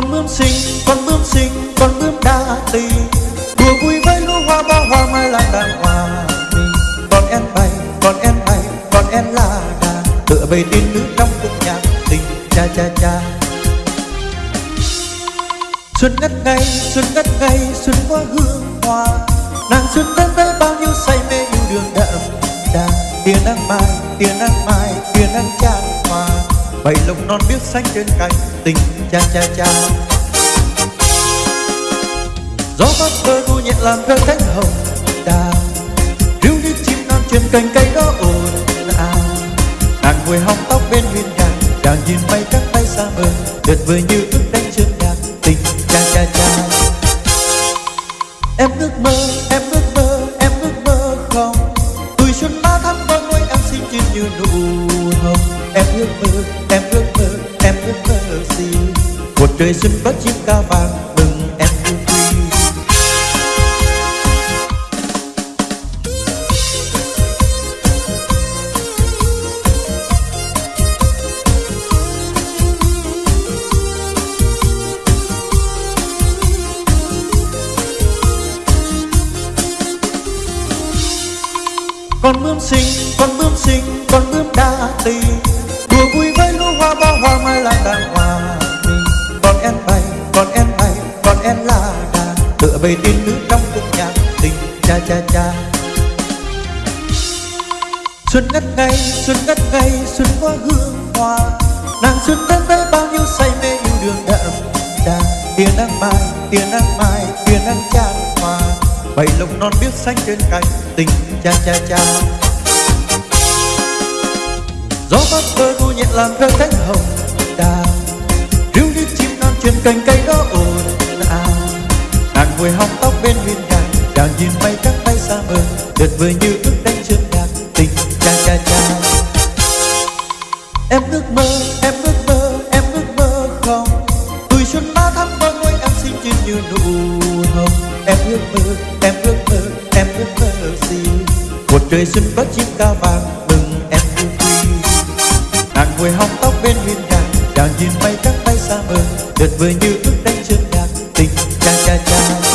con bướm xinh, con bướm xinh, con bướm đa tình đùa vui với lúa hoa, bao hoa mai là đàng hòa mình con én bay con én bay con én là đà. Tựa về tin nữ trong cung nhạc tình cha cha cha. Xuân ngất ngây, xuân ngất ngây, xuân hoa hương hoa. Nàng xuân đến với bao nhiêu say mê, yêu đường đậm đà. Tia nắng mai, tia nắng mai, tia nắng chan bảy lông non biếc xanh trên cành, tình cha cha cha. Gió mát vơ thu nhẹ làm cơn cánh hồng đào ríu như chim non trên cành, cây đó ồn ào. Nàng ngồi hóng tóc bên hiên nhà chàng nhìn bay các bay xa mờ tuyệt vời như ước đánh chương nhạc tình cha cha cha. Em ước mơ, em ước mơ, em ước mơ không? Tuổi xuân ba tháng mơ ngôi em xinh chín như nụ hồng. Em ước mơ trời xuân có chiếc ca vàng, mừng em vui con bướm xinh con bướm xinh con bướm về tiên nữ trong khúc nhạc tình cha cha cha. Xuân ngất ngây, xuân ngất ngây, xuân hoa hương hoa. Nàng xuân thân tới bao nhiêu say mê yêu đường đậm đà. Tia nắng mai, tia nắng mai, tia nắng chan hoa bảy lộc non biếc xanh trên cành tình cha cha cha. Gió mát vơ ru nhẹ làm thơ cánh hồng đà. Ríu như chim non trên cành cây đó ồn nàng ngồi hóng tóc bên viên đài chàng nhìn bay các bay xa mờ tuyệt vời như ước đánh trước đàn, tình cha cha cha em ước mơ, em ước mơ, em ước mơ không? Tuổi xuân ba tháng mơ ngôi em xinh chín như nụ hồng. Em ước mơ, em ước mơ, em ước mơ gì? Một trời xuân có chim ca vàng, mừng em yêu quý nàng ngồi hóng tóc bên viên đài chàng nhìn bay các bay xa mờ tuyệt vời như ước đánh trước đàn, tình cha cha cha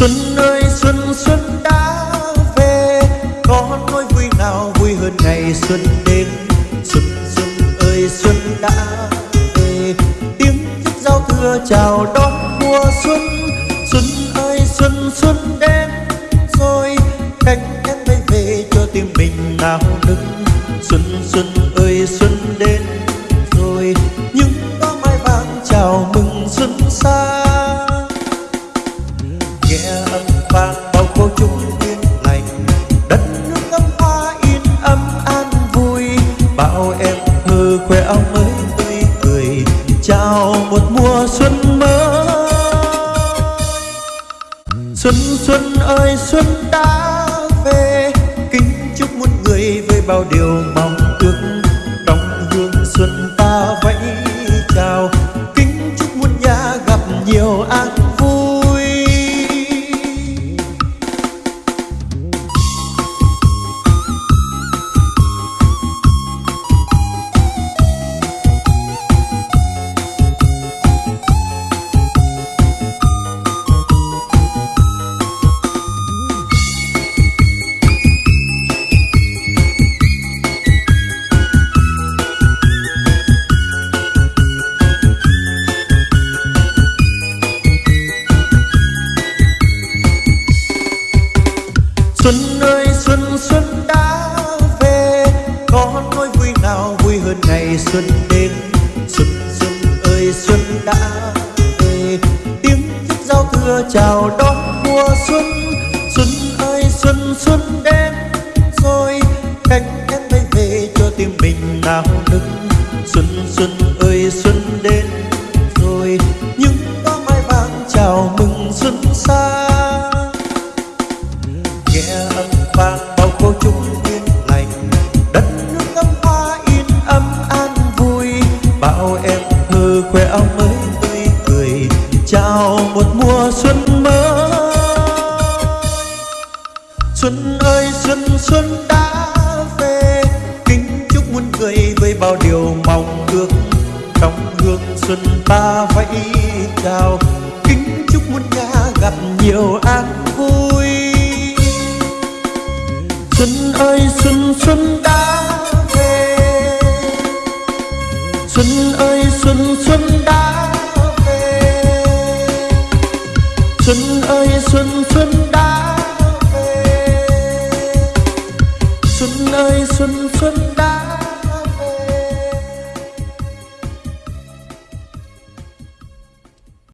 Xuân ơi, xuân xuân đã về. Có nỗi vui nào vui hơn ngày xuân đến? Xuân xuân ơi, xuân đã về. Tiếng thức giao thừa chào đón mùa xuân. Xuân ơi, xuân xuân đến. Rồi Cánh én bay về cho tim mình nào nức. Xuân xuân nghe âm vang bao cô chúng yên lành. Đất nước ngắm hoa yên ấm an vui bao em thơ khoe áo mới tươi cười, chào một mùa xuân mới. Xuân xuân ơi, xuân đã về, kính chúc muôn người với bao điều Xuân ơi, xuân xuân đã về. Có nỗi vui nào vui hơn ngày xuân đến? Xuân xuân ơi, xuân đã về. Tiếng thức giao thừa chào đón mùa xuân. Xuân ơi, xuân xuân đến. Rồi bao em thơ khoe áo mới tươi cười, chào một mùa xuân mới. Xuân ơi, xuân xuân đã về, kính chúc muôn người với bao điều mong ước. Trong hương xuân ta vẫy chào, kính chúc muôn nhà gặp nhiều an vui. Xuân ơi, xuân xuân đã xuân ơi xuân xuân đã về. Xuân ơi xuân xuân